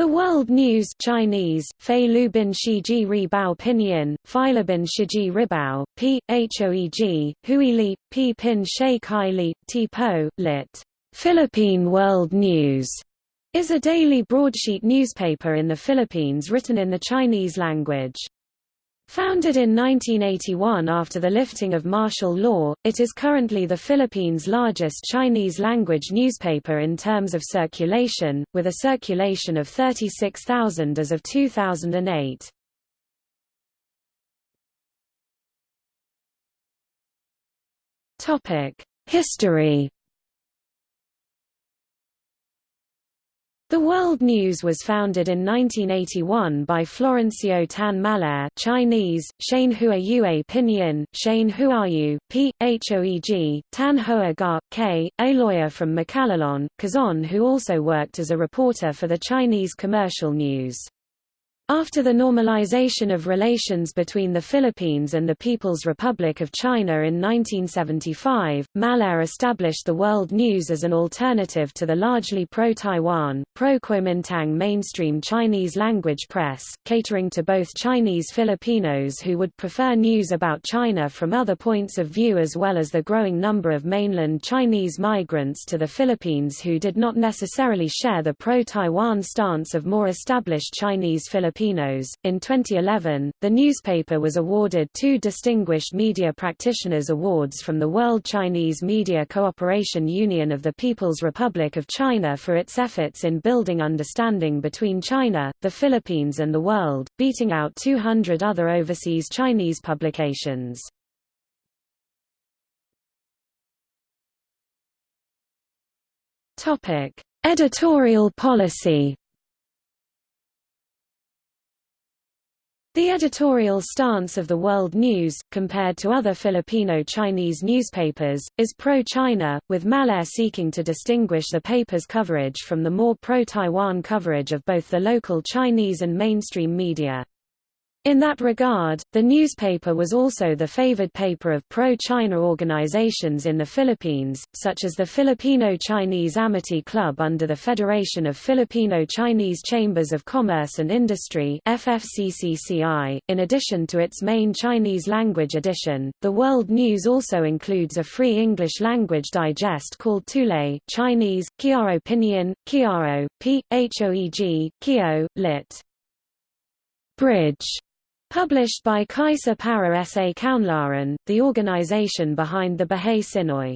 The World News Chinese, Fei Lu Bin Shiji Ri Bao Pinyin, Phila Shiji Ribao, P. Hoeg, Hui Li, P. Pin She Kai Li, T. Po, lit. Philippine World News, is a daily broadsheet newspaper in the Philippines written in the Chinese language. Founded in 1981 after the lifting of martial law, it is currently the Philippines' largest Chinese-language newspaper in terms of circulation, with a circulation of 36,000 as of 2008. History The World News was founded in 1981 by Florencio Tan Mallare Chinese, Shane Hua Yue Pinyin, Shane Huayu, P. Hoeg, Tan Hoa Ga, K., a lawyer from Macalelon, Quezon who also worked as a reporter for the Chinese commercial news. After the normalization of relations between the Philippines and the People's Republic of China in 1975, Mallare established the World News as an alternative to the largely pro-Taiwan, pro-Kuomintang mainstream Chinese language press, catering to both Chinese Filipinos who would prefer news about China from other points of view as well as the growing number of mainland Chinese migrants to the Philippines who did not necessarily share the pro-Taiwan stance of more established Chinese Filipinos Filipinos. In 2011, the newspaper was awarded two Distinguished Media Practitioners Awards from the World Chinese Media Cooperation Union of the People's Republic of China for its efforts in building understanding between China, the Philippines and the world, beating out 200 other overseas Chinese publications. Editorial policy The editorial stance of the World News, compared to other Filipino-Chinese newspapers, is pro-China, with Mallare seeking to distinguish the paper's coverage from the more pro-Taiwan coverage of both the local Chinese and mainstream media. In that regard, the newspaper was also the favored paper of pro-China organizations in the Philippines, such as the Filipino-Chinese Amity Club under the Federation of Filipino-Chinese Chambers of Commerce and Industry. .In addition to its main Chinese language edition, the World News also includes a free English language digest called Tulay Chinese, Kiaro Pinyin, Kiaro, P. Hoeg, Kio, lit. Bridge Published by Kaisa Para Sa Kaunlaran, the organization behind the Bahay Tsinoy.